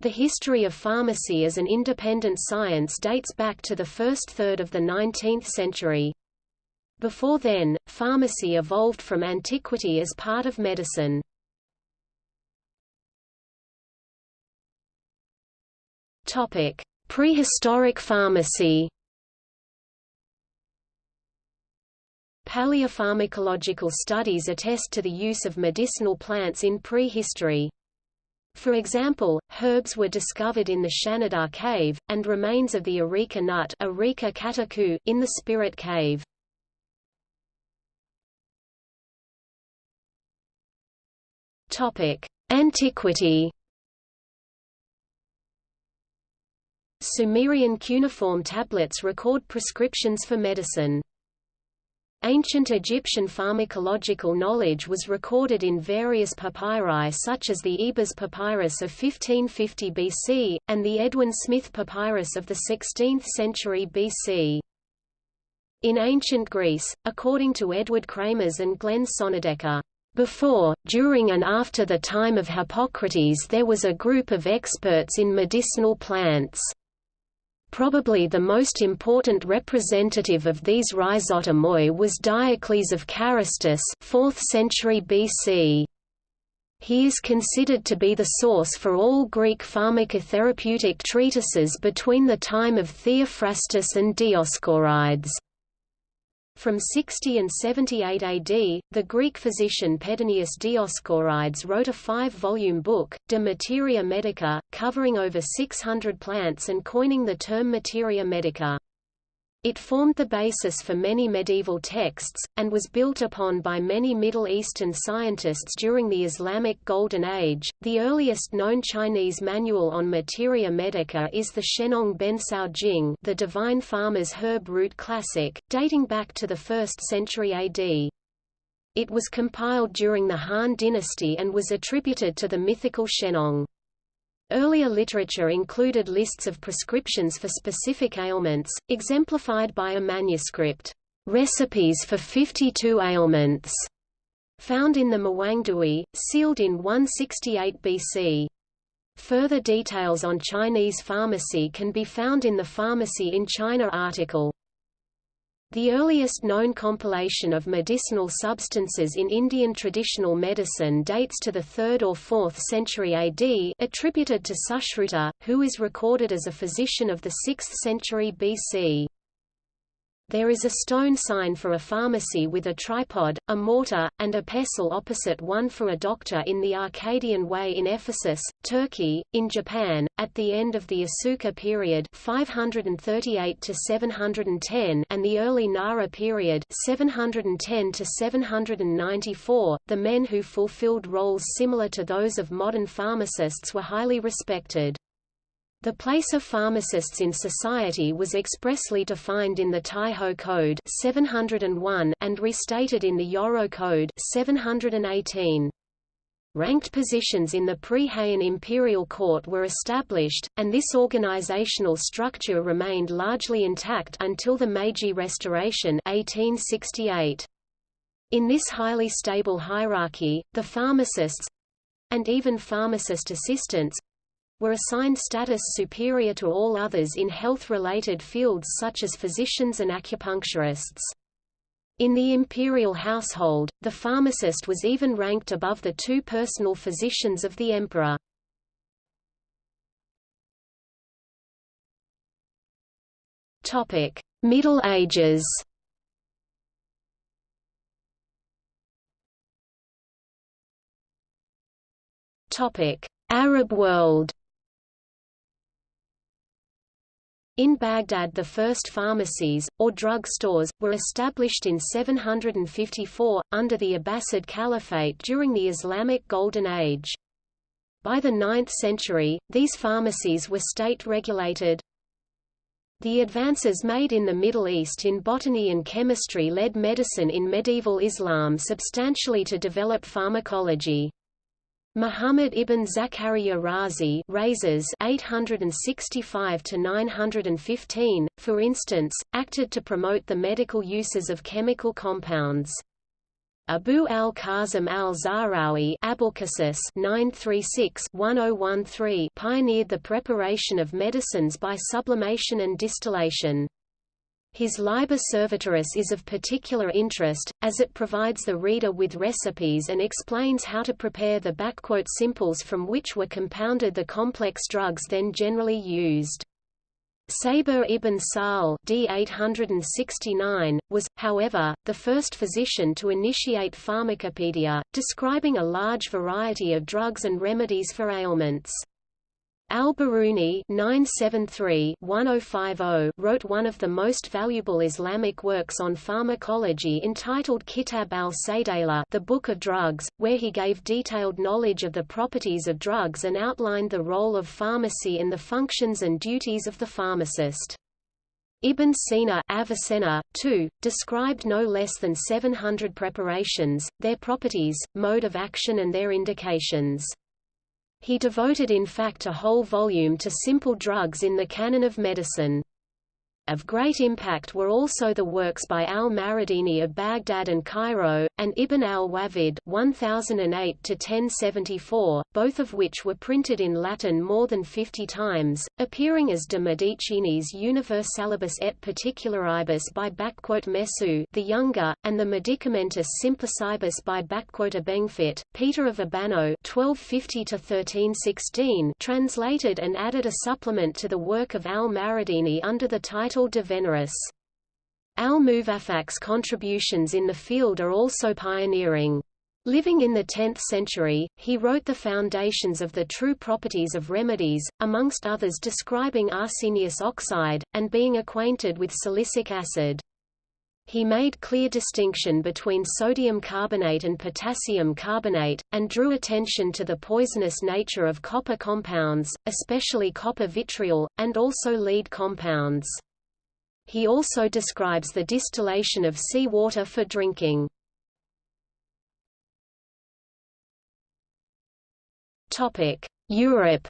The history of pharmacy as an independent science dates back to the first third of the 19th century. Before then, pharmacy evolved from antiquity as part of medicine. Topic: Prehistoric pharmacy. Paleopharmacological studies attest to the use of medicinal plants in prehistory. For example, herbs were discovered in the Shanidar cave, and remains of the areca nut areca in the Spirit cave. Antiquity Sumerian cuneiform tablets record prescriptions for medicine. Ancient Egyptian pharmacological knowledge was recorded in various papyri such as the Ebers Papyrus of 1550 BC, and the Edwin Smith Papyrus of the 16th century BC. In ancient Greece, according to Edward Kremers and Glenn Sonnedecker, before, during and after the time of Hippocrates there was a group of experts in medicinal plants. Probably the most important representative of these rhizotomoi was Diocles of Carystus 4th century BC. He is considered to be the source for all Greek pharmacotherapeutic treatises between the time of Theophrastus and Dioscorides. From 60 and 78 AD, the Greek physician Pedanius Dioscorides wrote a five-volume book, De Materia Medica, covering over 600 plants and coining the term materia medica. It formed the basis for many medieval texts, and was built upon by many Middle Eastern scientists during the Islamic Golden Age. The earliest known Chinese manual on materia medica is the Shennong Bencao Jing, the Divine Farmer's Herb Root Classic, dating back to the 1st century AD. It was compiled during the Han dynasty and was attributed to the mythical Shennong. Earlier literature included lists of prescriptions for specific ailments, exemplified by a manuscript, "'Recipes for 52 Ailments' found in the Mawangdui, sealed in 168 BC. Further details on Chinese pharmacy can be found in the Pharmacy in China article. The earliest known compilation of medicinal substances in Indian traditional medicine dates to the 3rd or 4th century AD attributed to Sushruta, who is recorded as a physician of the 6th century BC. There is a stone sign for a pharmacy with a tripod, a mortar, and a pestle opposite one for a doctor in the Arcadian Way in Ephesus, Turkey. In Japan, at the end of the Asuka period 538 to 710 and the early Nara period 710 to 794, the men who fulfilled roles similar to those of modern pharmacists were highly respected. The place of pharmacists in society was expressly defined in the Taiho Code 701 and restated in the Yoro Code 718. Ranked positions in the pre-Heian imperial court were established, and this organizational structure remained largely intact until the Meiji Restoration 1868. In this highly stable hierarchy, the pharmacists—and even pharmacist assistants, were assigned status superior to all others in health-related fields such as physicians and acupuncturists. In the imperial household, the pharmacist was even ranked above the two personal physicians of the emperor. Middle Ages Arab world In Baghdad the first pharmacies, or drug stores, were established in 754, under the Abbasid Caliphate during the Islamic Golden Age. By the 9th century, these pharmacies were state-regulated. The advances made in the Middle East in botany and chemistry led medicine in medieval Islam substantially to develop pharmacology. Muhammad ibn Zakaria Razi Rhazes 865 to 915, for instance, acted to promote the medical uses of chemical compounds. Abu al-Qasim al-Zahrawi 936-1013 pioneered the preparation of medicines by sublimation and distillation. His Liber Servitoris is of particular interest, as it provides the reader with recipes and explains how to prepare the simples from which were compounded the complex drugs then generally used. Sabur ibn Sahl d. 869, was, however, the first physician to initiate pharmacopoeia, describing a large variety of drugs and remedies for ailments. Al-Biruni oh, oh wrote one of the most valuable Islamic works on pharmacology entitled Kitab al-Saydala the Book of Drugs, where he gave detailed knowledge of the properties of drugs and outlined the role of pharmacy and the functions and duties of the pharmacist. Ibn Sina Avicenna, too, described no less than 700 preparations, their properties, mode of action and their indications. He devoted in fact a whole volume to simple drugs in the canon of medicine. Of great impact were also the works by al-Maridini of Baghdad and Cairo, and Ibn (1008–1074), both of which were printed in Latin more than 50 times, appearing as de Medicinis Universalibus et Particularibus by Mesue the younger, and the Medicamentis Simplicibus by Abenguefit. Peter of Abano (1250–1316) translated and added a supplement to the work of al-Maridini under the title de Veneris. Al-Muwaffaq's contributions in the field are also pioneering. Living in the 10th century, he wrote the foundations of the true properties of remedies, amongst others describing arsenious oxide, and being acquainted with silicic acid. He made clear distinction between sodium carbonate and potassium carbonate, and drew attention to the poisonous nature of copper compounds, especially copper vitriol, and also lead compounds. He also describes the distillation of sea water for drinking. Europe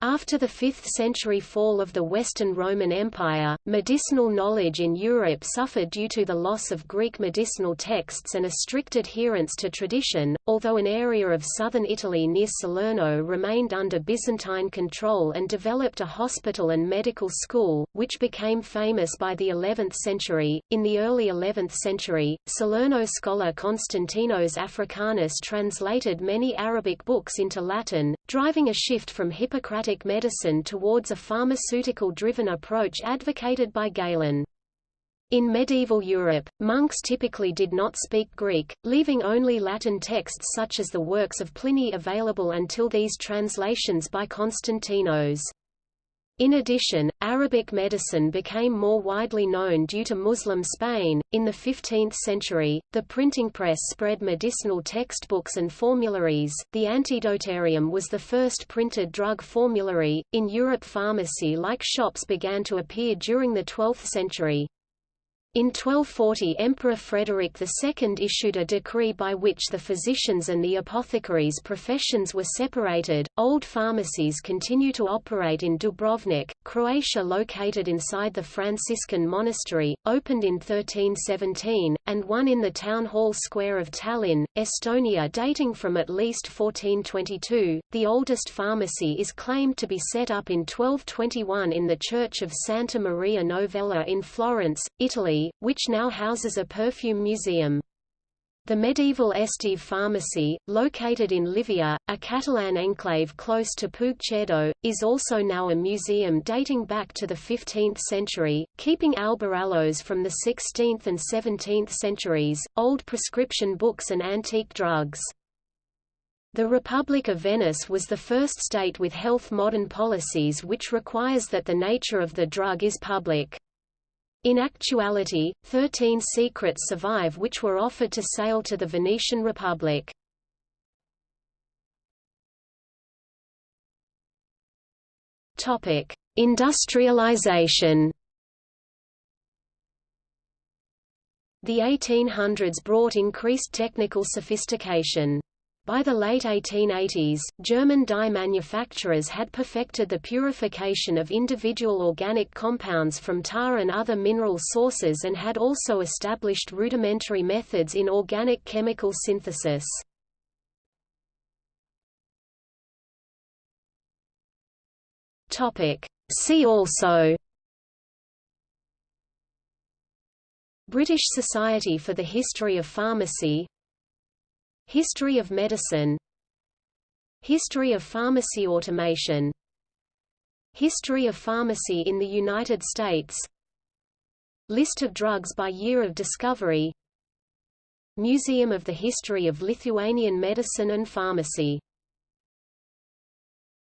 After the 5th-century fall of the Western Roman Empire, medicinal knowledge in Europe suffered due to the loss of Greek medicinal texts and a strict adherence to tradition, although an area of southern Italy near Salerno remained under Byzantine control and developed a hospital and medical school, which became famous by the 11th century. In the early 11th century, Salerno scholar Constantinus Africanus translated many Arabic books into Latin, driving a shift from Hippocratic medicine towards a pharmaceutical-driven approach advocated by Galen. In medieval Europe, monks typically did not speak Greek, leaving only Latin texts such as the works of Pliny available until these translations by Constantinus. In addition, Arabic medicine became more widely known due to Muslim Spain. In the 15th century, the printing press spread medicinal textbooks and formularies. The Antidotarium was the first printed drug formulary. In Europe, pharmacy like shops began to appear during the 12th century. In 1240 Emperor Frederick II issued a decree by which the physicians and the apothecaries' professions were separated. Old pharmacies continue to operate in Dubrovnik, Croatia located inside the Franciscan monastery, opened in 1317, and one in the town hall square of Tallinn, Estonia dating from at least 1422. The oldest pharmacy is claimed to be set up in 1221 in the church of Santa Maria Novella in Florence, Italy which now houses a perfume museum. The medieval Esteve pharmacy, located in Llívia, a Catalan enclave close to Puigcerdà, is also now a museum dating back to the 15th century, keeping albarellos from the 16th and 17th centuries, old prescription books and antique drugs. The Republic of Venice was the first state with health modern policies which requires that the nature of the drug is public. In actuality, thirteen secrets survive which were offered to sale to the Venetian Republic. Topic: Industrialization The 1800s brought increased technical sophistication. By the late 1880s, German dye manufacturers had perfected the purification of individual organic compounds from tar and other mineral sources and had also established rudimentary methods in organic chemical synthesis. See also British Society for the History of Pharmacy History of medicine. History of pharmacy automation. History of pharmacy in the United States. List of drugs by year of discovery. Museum of the History of Lithuanian Medicine and Pharmacy